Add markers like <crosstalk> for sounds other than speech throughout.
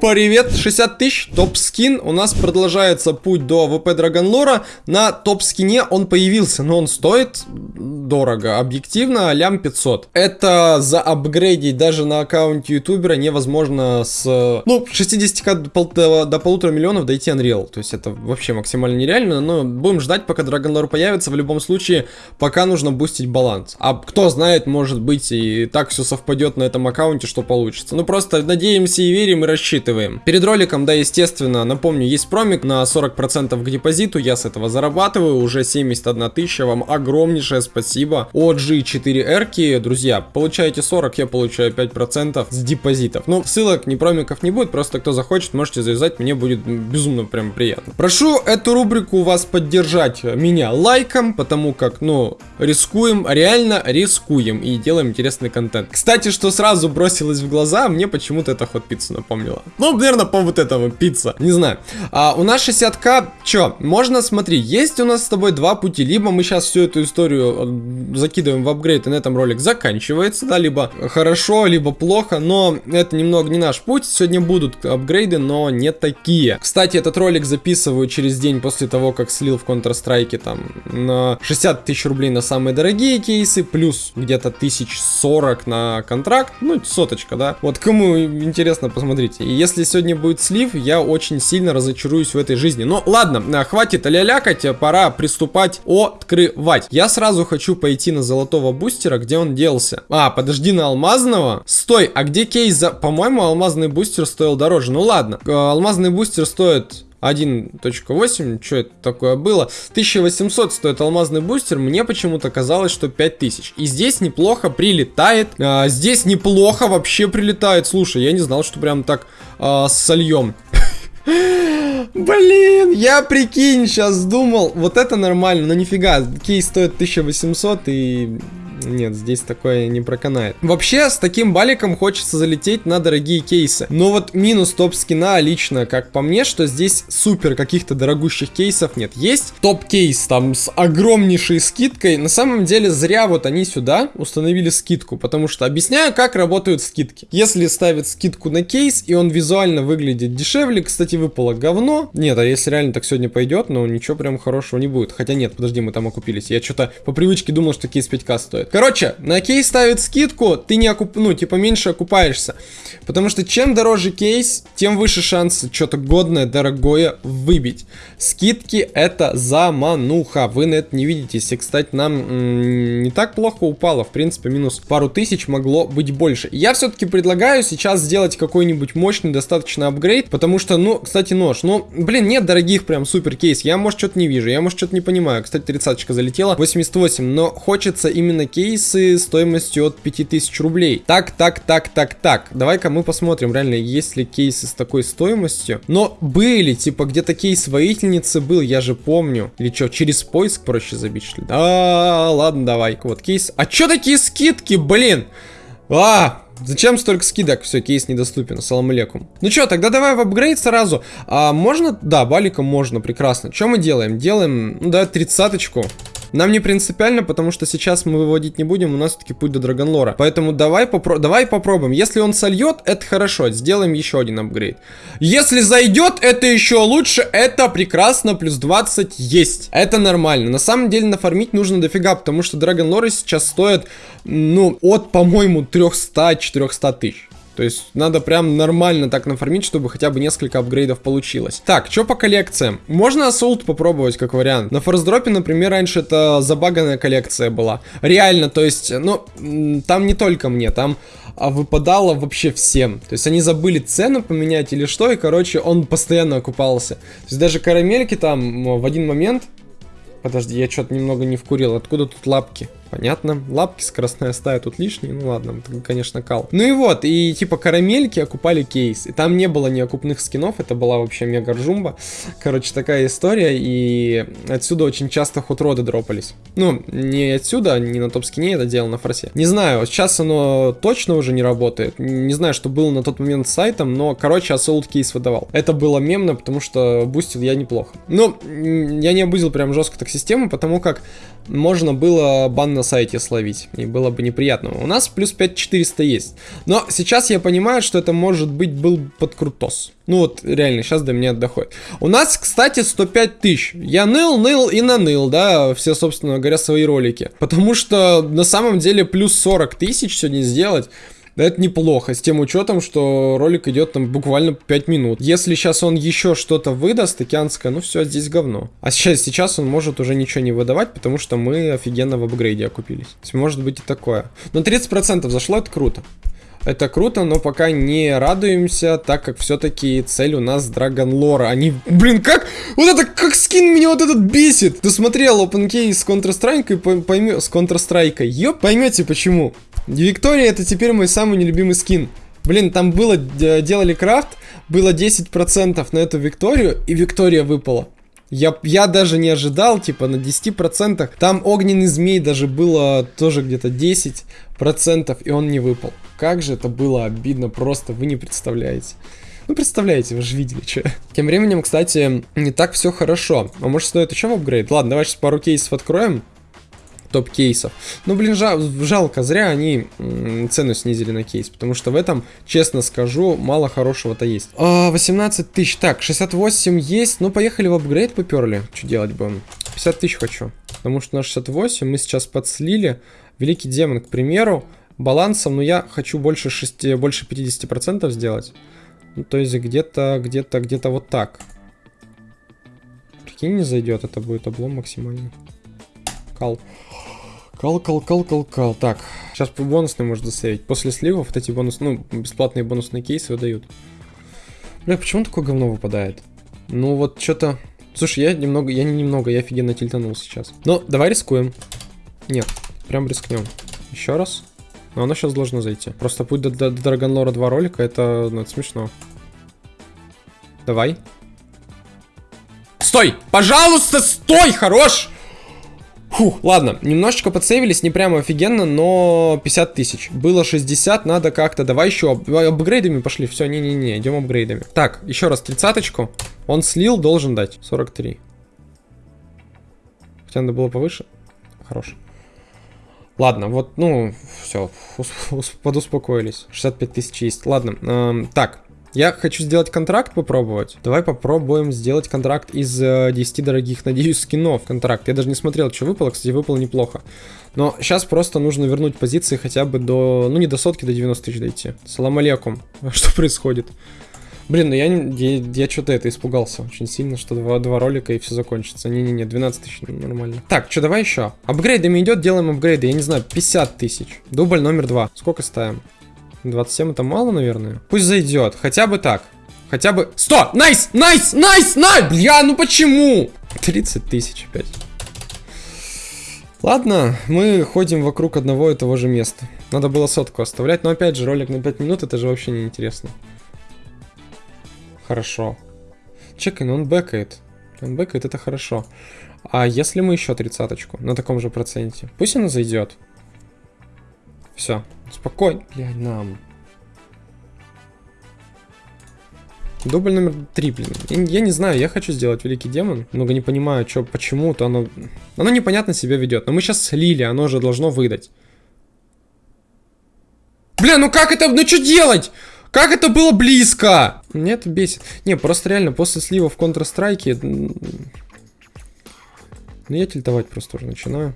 привет! 60 тысяч, топ-скин. У нас продолжается путь до ВП Драгонлора. На топ-скине он появился, но он стоит дорого. Объективно, лям 500. Это за апгрейдить даже на аккаунте ютубера невозможно с... Ну, 60к до, до полутора миллионов дойти Unreal. То есть это вообще максимально нереально. Но будем ждать, пока Драгонлор появится. В любом случае, пока нужно бустить баланс. А кто знает, может быть и так все совпадет на этом аккаунте, что получится. Ну, просто надеемся и верим, и рассчитываем. Перед роликом, да, естественно, напомню, есть промик на 40% к депозиту. Я с этого зарабатываю. Уже 71 тысяча. Вам огромнейшее спасибо спасибо. OG4R, друзья, получаете 40, я получаю 5% с депозитов. Ну, ссылок, ни промиков не будет, просто кто захочет, можете завязать, мне будет безумно прям приятно. Прошу эту рубрику вас поддержать меня лайком, потому как, ну, рискуем, реально рискуем и делаем интересный контент. Кстати, что сразу бросилось в глаза, мне почему-то это ход пиццу напомнила. Ну, наверное, по вот этому пицца, не знаю. А, у нас 60к, чё, можно, смотри, есть у нас с тобой два пути, либо мы сейчас всю эту историю закидываем в апгрейд, и на этом ролик заканчивается, да, либо хорошо, либо плохо, но это немного не наш путь, сегодня будут апгрейды, но не такие. Кстати, этот ролик записываю через день после того, как слил в Counter-Strike там на 60 тысяч рублей на самые дорогие кейсы, плюс где-то тысяч 40 на контракт, ну, соточка, да. Вот кому интересно, посмотрите. И если сегодня будет слив, я очень сильно разочаруюсь в этой жизни. Но ладно, хватит лялякать, пора приступать открывать. Я сразу хочу пойти на золотого бустера, где он делся? А, подожди, на алмазного? Стой, а где кейс за... По-моему, алмазный бустер стоил дороже. Ну ладно, э, алмазный бустер стоит 1.8, что это такое было? 1800 стоит алмазный бустер, мне почему-то казалось, что 5000. И здесь неплохо прилетает, а, здесь неплохо вообще прилетает. Слушай, я не знал, что прям так а, сольем. <laughs> Блин, я прикинь, сейчас думал, вот это нормально, но нифига, кейс стоит 1800 и нет, здесь такое не проканает. Вообще, с таким баликом хочется залететь на дорогие кейсы. Но вот минус топ-скина лично, как по мне, что здесь супер каких-то дорогущих кейсов нет. Есть топ-кейс там с огромнейшей скидкой. На самом деле, зря вот они сюда установили скидку, потому что объясняю, как работают скидки. Если ставят скидку на кейс, и он визуально выглядит дешевле, кстати, выпало говно. Нет, а если реально так сегодня пойдет, ну ничего прям хорошего не будет. Хотя нет, подожди, мы там окупились. Я что-то по привычке думал, что кейс 5к стоит. Короче, на кейс ставит скидку, ты не окуп... ну, типа, меньше окупаешься. Потому что чем дороже кейс, тем выше шансы что-то годное, дорогое выбить. Скидки это замануха, вы на это не видите. Если, кстати, нам не так плохо упало, в принципе, минус пару тысяч могло быть больше. Я все-таки предлагаю сейчас сделать какой-нибудь мощный достаточно апгрейд, потому что, ну, кстати, нож, ну, блин, нет дорогих прям супер кейс, я, может, что-то не вижу, я, может, что-то не понимаю. Кстати, 30 залетела, 88, но хочется именно кейс кейсы стоимостью от 5000 рублей. Так, так, так, так, так. Давай-ка мы посмотрим, реально, есть ли кейсы с такой стоимостью. Но были, типа, где-то кейс воительницы был, я же помню. Или что, через поиск проще забить, что ли? Да, ладно, давай. Вот кейс. А что такие скидки, блин? А, Зачем столько скидок? Все, кейс недоступен. Ассалам алейкум. Ну что, тогда давай в апгрейд сразу. А можно? Да, баликом можно, прекрасно. Что мы делаем? Делаем, ну да, тридцаточку. Нам не принципиально, потому что сейчас мы выводить не будем, у нас таки путь до Драгонлора. Поэтому давай, попро давай попробуем. Если он сольет, это хорошо, сделаем еще один апгрейд. Если зайдет, это еще лучше, это прекрасно, плюс 20 есть. Это нормально. На самом деле нафармить нужно дофига, потому что Драгонлоры сейчас стоят, ну, от, по-моему, 300-400 тысяч. То есть надо прям нормально так нафармить, чтобы хотя бы несколько апгрейдов получилось. Так, что по коллекциям? Можно Assault попробовать как вариант. На форсдропе, например, раньше это забаганная коллекция была. Реально, то есть, ну, там не только мне, там а выпадало вообще всем. То есть они забыли цену поменять или что, и, короче, он постоянно окупался. То есть даже карамельки там в один момент... Подожди, я что-то немного не вкурил. Откуда тут лапки? Понятно. Лапки скоростная стая тут лишние. Ну ладно, это, конечно, кал. Ну и вот, и типа карамельки окупали кейс. И там не было ни окупных скинов, это была вообще мега ржумба. Короче, такая история. И отсюда очень часто хутроды дропались. Ну, не отсюда, не на топ-скине это делал на форсе. Не знаю, сейчас оно точно уже не работает. Не знаю, что было на тот момент с сайтом, но, короче, Assault кейс выдавал. Это было мемно, потому что бустил я неплохо. Ну, я не обузил прям жестко так систему, потому как можно было бан на сайте словить. И было бы неприятно. У нас плюс 5400 есть. Но сейчас я понимаю, что это может быть был подкрутос. Ну вот, реально, сейчас до меня доходит. У нас, кстати, 105 тысяч. Я ныл, ныл и наныл, да, все, собственно говоря, свои ролики. Потому что на самом деле плюс 40 тысяч сегодня сделать это неплохо, с тем учетом, что ролик идет там буквально 5 минут. Если сейчас он еще что-то выдаст, океанское, ну все, здесь говно. А сейчас, сейчас он может уже ничего не выдавать, потому что мы офигенно в апгрейде окупились. То есть может быть и такое. Но 30% зашло, это круто. Это круто, но пока не радуемся, так как все-таки цель у нас Драгон Лора. Они, блин, как, вот это, как скин меня вот этот бесит. Ты смотрел OpenKey с Counter-Strike, поймешь, с Counter-Strike, ёп, поймете почему. Виктория это теперь мой самый нелюбимый скин. Блин, там было, делали крафт, было 10% на эту Викторию, и Виктория выпала. Я, я даже не ожидал, типа, на 10%. Там огненный змей даже было тоже где-то 10%, и он не выпал. Как же это было обидно, просто вы не представляете. Ну, представляете, вы же видели, что. Тем временем, кстати, не так все хорошо. А может стоит еще в апгрейд? Ладно, давай сейчас пару кейсов откроем топ-кейсов. Ну, блин, жал, жалко, зря они цену снизили на кейс, потому что в этом, честно скажу, мало хорошего-то есть. А, 18 тысяч, так, 68 есть, ну, поехали в апгрейд поперли. Что делать будем? 50 тысяч хочу, потому что на 68 мы сейчас подслили. Великий демон, к примеру, балансом, но я хочу больше, 6, больше 50% сделать. Ну, то есть где-то, где-то, где-то вот так. Прикинь, не зайдет, это будет облом максимальный. Кал. Кал, кал, кал, кал, кал. Так, сейчас по бонусной можно засейвить. После сливов вот эти бонус, ну, бесплатные бонусные кейсы выдают. Бля, почему такое говно выпадает? Ну вот что-то... Слушай, я немного, я не немного, я офигенно тильтанул сейчас. Ну, давай рискуем. Нет, прям рискнем. Еще раз. Но оно сейчас должно зайти. Просто путь до, до, до Драгонлора 2 ролика, это, ну, это смешно. Давай. Стой! Пожалуйста, стой! Хорош! Фух, ладно, немножечко подсейвились, не прямо офигенно, но 50 тысяч. Было 60, надо как-то, давай еще ап апгрейдами пошли, все, не-не-не, идем апгрейдами. Так, еще раз, тридцаточку, он слил, должен дать, 43. Хотя надо было повыше, хорош. Ладно, вот, ну, все, подуспокоились, 65 тысяч есть. Ладно, эм, так, я хочу сделать контракт попробовать. Давай попробуем сделать контракт из э, 10 дорогих, <laughs> надеюсь, скинов. Контракт. Я даже не смотрел, что выпало. Кстати, выпало неплохо. Но сейчас просто нужно вернуть позиции хотя бы до... Ну, не до сотки, до 90 тысяч дойти. Салам алейкум. <laughs> Что происходит? Блин, ну я, я, я что-то это испугался очень сильно, что два, два ролика и все закончится. Не-не-не, 12 тысяч нормально. Так, что, давай еще. Апгрейдами идет, делаем апгрейды. Я не знаю, 50 тысяч. Дубль номер два. Сколько ставим? 27 это мало, наверное. Пусть зайдет. Хотя бы так. Хотя бы... 100! Nice! Nice! Nice! Nice! Бля, ну почему? 30 тысяч опять. Ладно, мы ходим вокруг одного и того же места. Надо было сотку оставлять, но опять же, ролик на 5 минут, это же вообще не интересно. Хорошо. Чекай, ну он бэкает. Он бэкает, это хорошо. А если мы еще тридцаточку на таком же проценте? Пусть она зайдет. Все, спокойно. Блядь, нам. Дубль номер три, блин. Я, я не знаю, я хочу сделать Великий Демон. Много не понимаю, что, почему-то оно... Оно непонятно себя ведет. Но мы сейчас слили, оно же должно выдать. Бля, ну как это... Ну что делать? Как это было близко? Мне это бесит. Не, просто реально, после слива в Counter-Strike... Ну я тильтовать просто уже начинаю.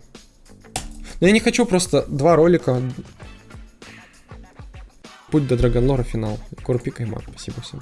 Но я не хочу просто два ролика. Путь до Драгонлора финал. Курпик и Спасибо всем.